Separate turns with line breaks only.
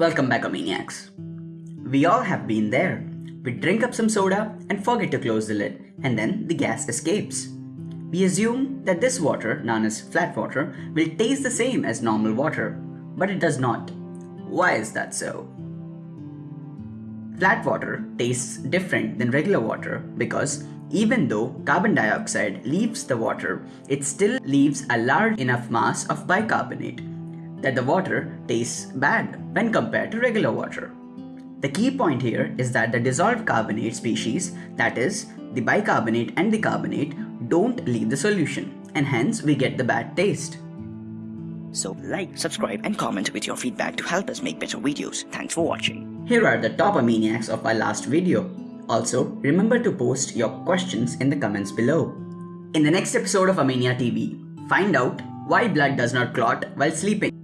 Welcome back, Omaniacs. We all have been there. We drink up some soda and forget to close the lid, and then the gas escapes. We assume that this water, known as flat water, will taste the same as normal water, but it does not. Why is that so? Flat water tastes different than regular water because even though carbon dioxide leaves the water, it still leaves a large enough mass of bicarbonate that the water tastes bad when compared to regular water. The key point here is that the dissolved carbonate species, that is, the bicarbonate and the carbonate, don't leave the solution, and hence we get the bad taste.
So like, subscribe and comment with your feedback to help us make better videos. Thanks for watching.
Here are the top Omaniacs of our last video. Also, remember to post your questions in the comments below. In the next episode of Omania TV, find out why blood does not clot while sleeping.